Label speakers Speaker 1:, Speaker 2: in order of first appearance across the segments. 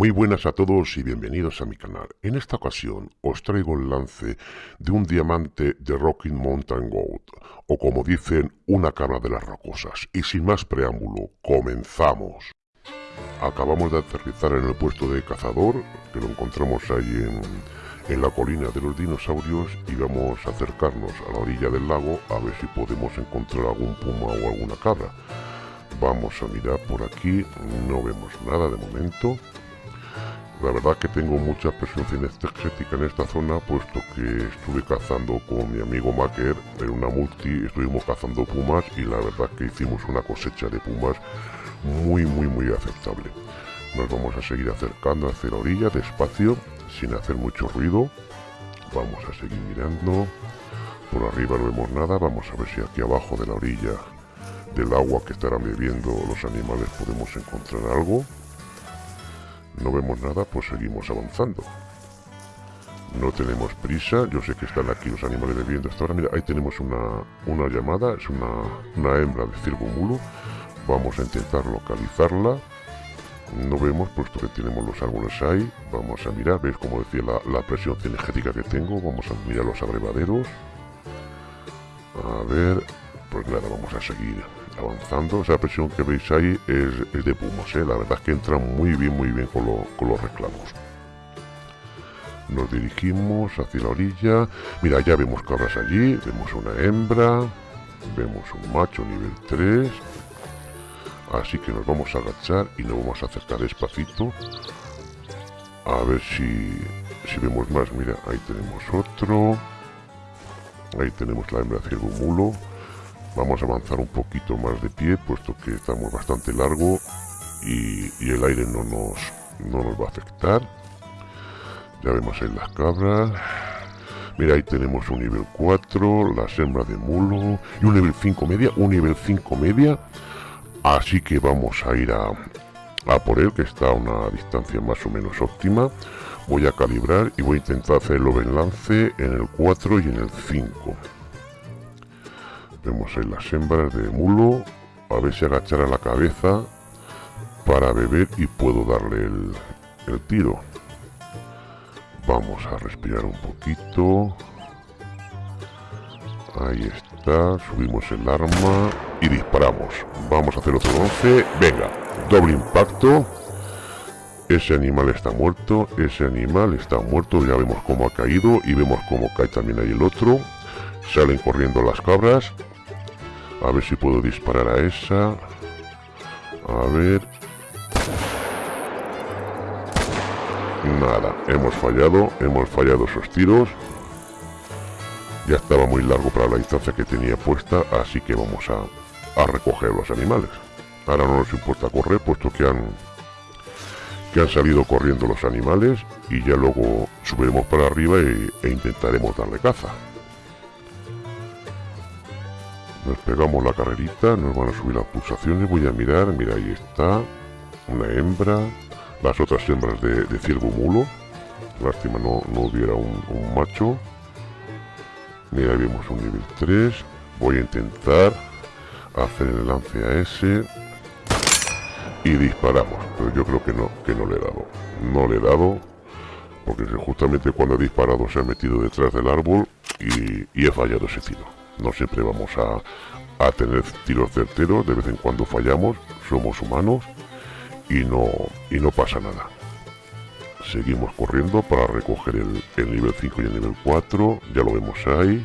Speaker 1: Muy buenas a todos y bienvenidos a mi canal. En esta ocasión os traigo el lance de un diamante de Rocking Mountain Gold, o como dicen, una cabra de las rocosas. Y sin más preámbulo, comenzamos. Acabamos de aterrizar en el puesto de cazador, que lo encontramos ahí en, en la colina de los dinosaurios, y vamos a acercarnos a la orilla del lago a ver si podemos encontrar algún puma o alguna cabra. Vamos a mirar por aquí, no vemos nada de momento. La verdad que tengo mucha presencia energética en esta zona, puesto que estuve cazando con mi amigo Maker en una multi, estuvimos cazando pumas y la verdad que hicimos una cosecha de pumas muy muy muy aceptable. Nos vamos a seguir acercando hacia la orilla despacio, sin hacer mucho ruido. Vamos a seguir mirando. Por arriba no vemos nada, vamos a ver si aquí abajo de la orilla del agua que estarán bebiendo los animales podemos encontrar algo no vemos nada, pues seguimos avanzando. No tenemos prisa, yo sé que están aquí los animales bebiendo hasta ahora. Mira, ahí tenemos una, una llamada, es una, una hembra de ciervo mulo. Vamos a intentar localizarla. No vemos, puesto que tenemos los árboles ahí. Vamos a mirar, veis como decía la, la presión energética que tengo. Vamos a mirar los abrevaderos. A ver, pues nada, vamos a seguir avanzando. Esa presión que veis ahí es, de pumas, ¿eh? la verdad es que entra muy bien, muy bien con, los reclamos. Nos dirigimos hacia la orilla. Mira, ya vemos cabras allí, vemos una hembra, vemos un macho nivel 3. Así que nos vamos a agachar y nos vamos a acercar despacito. A ver si, si vemos más. Mira, ahí tenemos otro. Ahí tenemos la hembra ciervo mulo. Vamos a avanzar un poquito más de pie, puesto que estamos bastante largo y, el aire no nos, no nos va a afectar. Ya vemos ahí las cabras. Mira, ahí tenemos un nivel 4, la hembras de mulo y un nivel 5 media, un nivel 5 media. Así que vamos a ir a, a por él, que está a una distancia más o menos óptima. Voy a calibrar y voy a intentar hacer el lance en el 4 y en el 5. Vemos ahí las hembras de mulo. A ver si agachará la cabeza para beber y puedo darle el, tiro. Vamos a respirar un poquito. Ahí está. Subimos el arma y disparamos. Vamos a hacer otro 11. Venga, doble impacto. Ese animal está muerto, ese animal está muerto, ya vemos cómo ha caído y vemos cómo cae también ahí el otro. Salen corriendo las cabras, a ver si puedo disparar a esa. A ver. Nada, hemos fallado, hemos fallado esos tiros. Ya estaba muy largo para la distancia que tenía puesta, así que vamos a, a recoger los animales. Ahora no nos importa correr, puesto que han, que han salido corriendo los animales y ya luego subiremos para arriba e intentaremos darle caza. Nos pegamos la carrerita, nos van a subir las pulsaciones, voy a mirar, mira ahí está, una hembra, las otras hembras de, ciervo mulo, lástima no, no hubiera un, macho, mira vemos un nivel 3, voy a intentar hacer el lance a ese. Y disparamos, pero yo creo que no, que no le he dado, no le he dado, porque justamente cuando he disparado se ha metido detrás del árbol y, y he fallado ese tiro no siempre vamos a, tener tiros certeros, de vez en cuando fallamos, somos humanos y no, y no pasa nada. Seguimos corriendo para recoger el, el nivel 5 y el nivel 4, ya lo vemos ahí.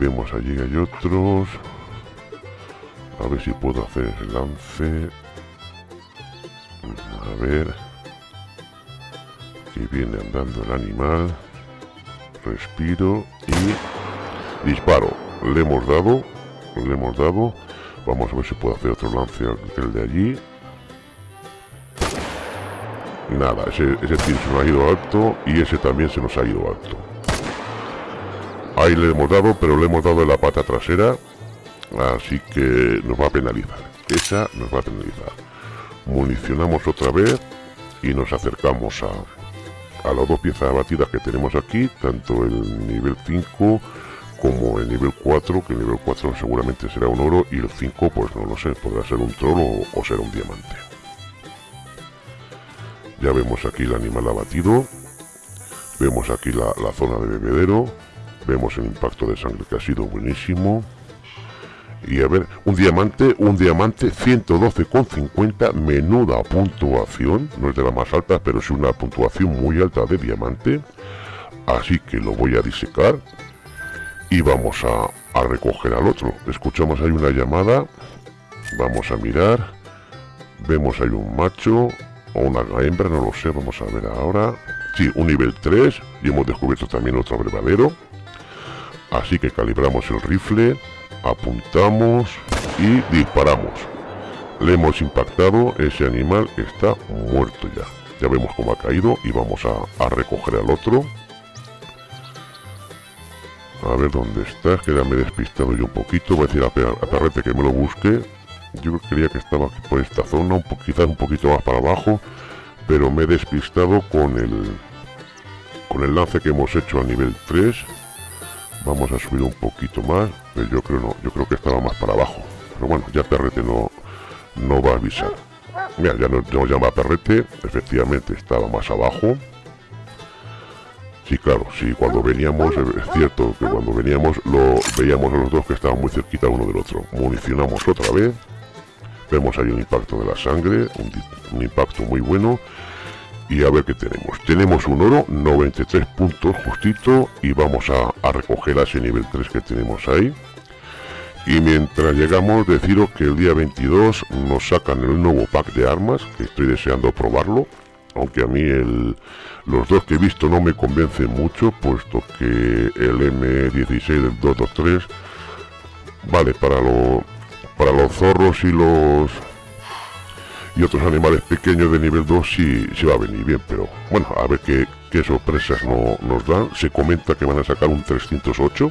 Speaker 1: Vemos allí hay otros. A ver si puedo hacer el lance. A ver. Que viene andando el animal. Respiro y Disparo. Le hemos dado. Le hemos dado. Vamos a ver si puedo hacer otro lance el de allí. Nada, ese, ese tiro se nos ha ido alto y ese también se nos ha ido alto. Ahí le hemos dado, pero le hemos dado en la pata trasera. Así que nos va a penalizar. Esa nos va a penalizar. Municionamos otra vez y nos acercamos a, a las dos piezas batidas que tenemos aquí, tanto el nivel 5 como el nivel 4, que el nivel 4 seguramente será un oro y el 5 pues no lo sé, podrá ser un troll o, ser un diamante. Ya vemos aquí el animal abatido. Vemos aquí la, zona de bebedero. Vemos el impacto de sangre que ha sido buenísimo. Y a ver, un diamante, un diamante 112,50, menuda puntuación, no es de la más alta, pero es una puntuación muy alta de diamante. Así que lo voy a disecar y vamos a, a recoger al otro. Escuchamos ahí una llamada, vamos a mirar, vemos ahí un macho, o una hembra, no lo sé, vamos a ver ahora. Sí, un nivel 3 y hemos descubierto también otro abrevadero. Así que calibramos el rifle, apuntamos y disparamos. Le hemos impactado, ese animal está muerto ya. Ya vemos cómo ha caído y vamos a, recoger al otro. A ver dónde está, que ya me he despistado yo un poquito. Voy a decir a, Perrete que me lo busque. Yo creía que estaba por esta zona, un quizás un poquito más para abajo, pero me he despistado con el con el lance que hemos hecho a nivel 3. Vamos a subir un poquito más, pero yo creo no, yo creo que estaba más para abajo. Pero bueno, ya Perrete no, no va a avisar. Mira, ya nos, nos llama Perrete, efectivamente estaba más abajo. Sí, claro, sí, cuando veníamos, es cierto que cuando veníamos lo veíamos a los dos que estaban muy cerquita uno del otro. Municionamos otra vez, Vemos ahí un impacto de la sangre, un, impacto muy bueno. Y a ver qué tenemos. Tenemos un oro, 93 puntos justito. Y vamos a, recoger a ese nivel 3 que tenemos ahí. Y mientras llegamos, deciros que el día 22 nos sacan el nuevo pack de armas, que estoy deseando probarlo. Aunque a mí los dos que he visto no me convencen mucho, puesto que el M16 del 223 vale para lo para los zorros y los y otros animales pequeños de nivel 2 sí, sí va a venir bien, pero bueno, a ver qué, sorpresas no, nos dan. Se comenta que van a sacar un 308.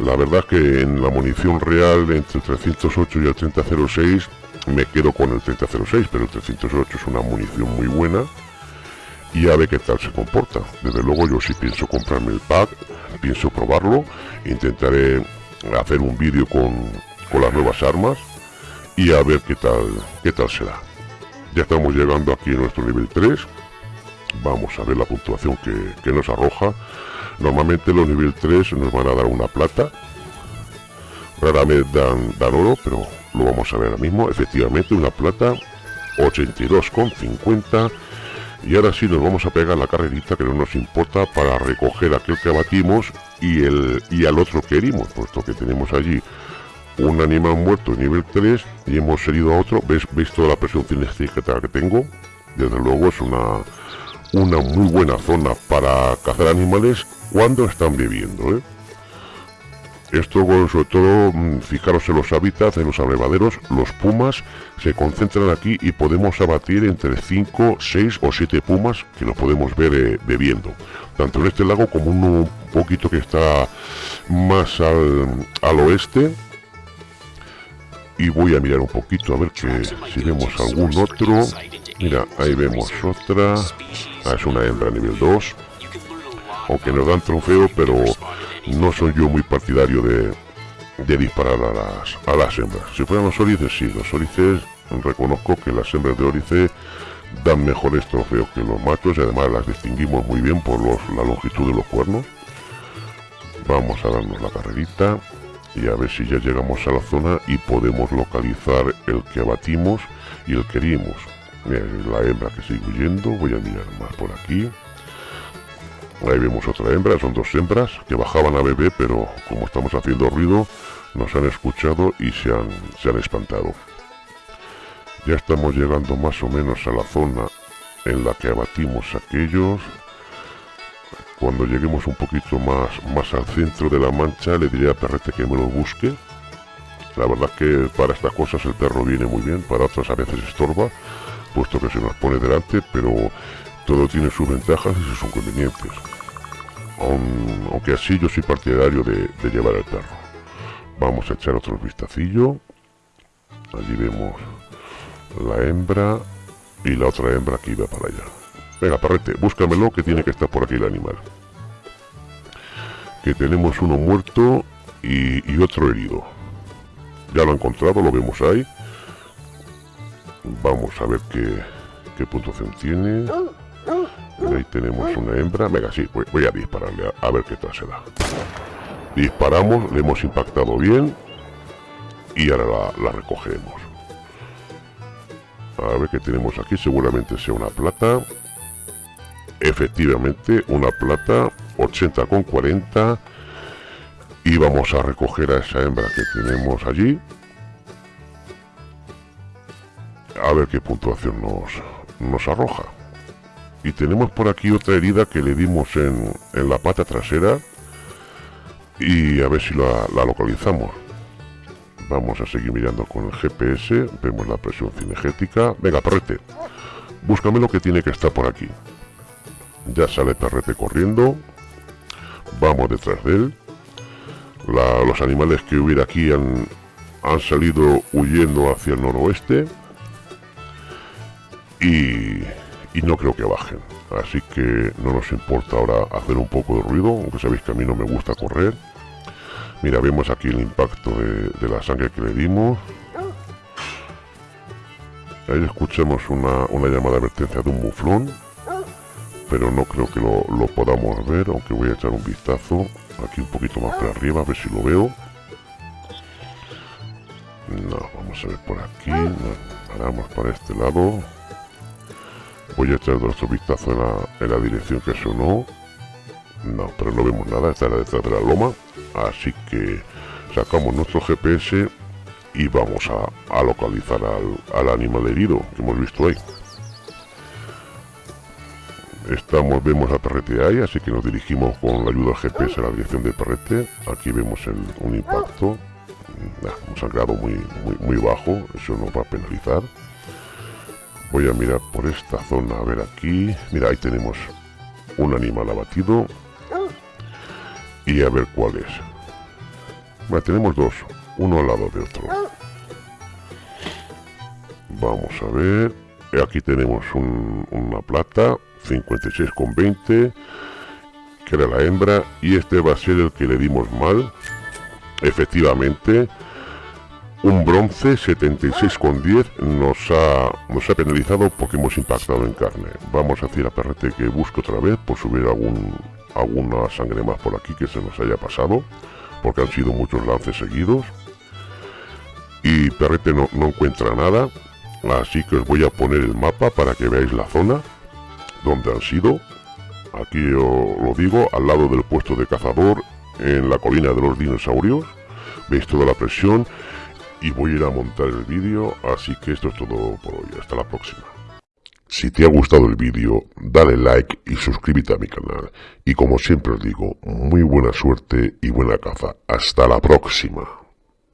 Speaker 1: La verdad que en la munición real entre el 308 y el 3006 me quedo con el 3006, pero el 308 es una munición muy buena y a ver qué tal se comporta. Desde luego yo sí pienso comprarme el pack, pienso probarlo, intentaré hacer un vídeo con, con las nuevas armas y a ver qué tal, qué tal será. Ya estamos llegando aquí a nuestro nivel 3. Vamos a ver la puntuación que, nos arroja. Normalmente los nivel 3 nos van a dar una plata. Raramente dan, dan oro, pero lo vamos a ver ahora mismo. Efectivamente, una plata 82,50. Y ahora sí nos vamos a pegar la carrerita que no nos importa para recoger aquel que abatimos y, el, y al otro que herimos, puesto que tenemos allí un animal muerto nivel 3 y hemos herido a otro. ¿Veis, ¿Veis toda la presión cinestésica que tengo? Desde luego es una, una muy buena zona para cazar animales cuando están viviendo. ¿eh? Esto sobre todo, mm, fijaros en los hábitats, en los abrevaderos, los pumas se concentran aquí y podemos abatir entre 5, 6 o 7 pumas que los podemos ver eh, bebiendo. Tanto en este lago como uno un poquito que está más al, al oeste, y voy a mirar un poquito a ver que si vemos algún otro. Mira ahí vemos otra. Ah, es una hembra nivel 2 aunque nos dan trofeo pero no soy yo muy partidario de, de disparar a las, a las hembras si fueran los órices sí los órices reconozco que las hembras de órice dan mejores trofeos que los machos y además las distinguimos muy bien por los, la longitud de los cuernos vamos a darnos la carrerita y a ver si ya llegamos a la zona y podemos localizar el que abatimos y el que herimos. la hembra que sigue huyendo, voy a mirar más por aquí. Ahí vemos otra hembra, son dos hembras que bajaban a bebé, pero como estamos haciendo ruido, nos han escuchado y se han, se han espantado. Ya estamos llegando más o menos a la zona en la que abatimos aquellos cuando lleguemos un poquito más, más al centro de la mancha, le diré a Perrete que me lo busque. La verdad que para estas cosas el perro viene muy bien, para otras a veces estorba, puesto que se nos pone delante, pero todo tiene sus ventajas y sus inconvenientes. aunque así yo soy partidario de, llevar el perro. Vamos a echar otro vistacillo. Allí vemos la hembra y la otra hembra que iba para allá. Venga, perrete, búscamelo que tiene que estar por aquí el animal. Que tenemos uno muerto y, otro herido. Ya lo he encontrado, lo vemos ahí. Vamos a ver qué, qué puntuación tiene. Ahí tenemos una hembra. Venga, sí, voy, a dispararle a, ver qué tal se da. Disparamos, le hemos impactado bien y ahora la, la recogemos. A ver qué tenemos aquí, seguramente sea una plata. Efectivamente, una plata, 80 con 40. Y vamos a recoger a esa hembra que tenemos allí. A ver qué puntuación nos, nos arroja. Y tenemos por aquí otra herida que le dimos en, en la pata trasera. Y a ver si la, localizamos. Vamos a seguir mirando con el GPS. Vemos la presión cinegética. Venga, perrete. Búscame lo que tiene que estar por aquí. Ya sale perrete corriendo. Vamos detrás de él. los animales que hubiera aquí han, han salido huyendo hacia el noroeste. Y, y no creo que bajen. Así que no nos importa ahora hacer un poco de ruido, aunque sabéis que a mí no me gusta correr. Mira, vemos aquí el impacto de, la sangre que le dimos. Ahí escuchamos una, llamada de advertencia de un muflón. Pero no creo que lo, podamos ver, aunque voy a echar un vistazo. Aquí un poquito más para arriba, a ver si lo veo. No, vamos a ver por aquí. paramos para este lado. Voy a echar otro vistazo en la, en la dirección que sonó. No, pero no vemos nada, está detrás de la loma. Así que sacamos nuestro GPS y vamos a, localizar al, animal herido que hemos visto ahí. Estamos, vemos a Perrete ahí, así que nos dirigimos con la ayuda del GPS a la dirección de Perrete. Aquí vemos un impacto, un sangrado muy, muy, muy bajo, eso nos va a penalizar. Voy a mirar por esta zona, a ver aquí. Mira, ahí tenemos un animal abatido, y a ver cuál es. tenemos dos, uno al lado de otro. Vamos a ver. Aquí tenemos una plata, 56,20, que era la hembra, y este va a ser el que le dimos mal. Efectivamente, un bronce 76,10 nos ha, nos ha penalizado porque hemos impactado en carne. Vamos a decir a Perrete que busque otra vez por subir algún, alguna sangre más por aquí que se nos haya pasado, porque han sido muchos lances seguidos. Y Perrete no, no encuentra nada, así que os voy a poner el mapa para que veáis la zona donde han sido. Aquí os lo digo, al lado del puesto de cazador, en la colina de los dinosaurios. Veis toda la presión y voy a ir a montar el vídeo, así que esto es todo por hoy. Hasta la próxima. Si te ha gustado el vídeo, dale like y suscríbete a mi canal. Y como siempre os digo, muy buena suerte y buena caza. Hasta la próxima.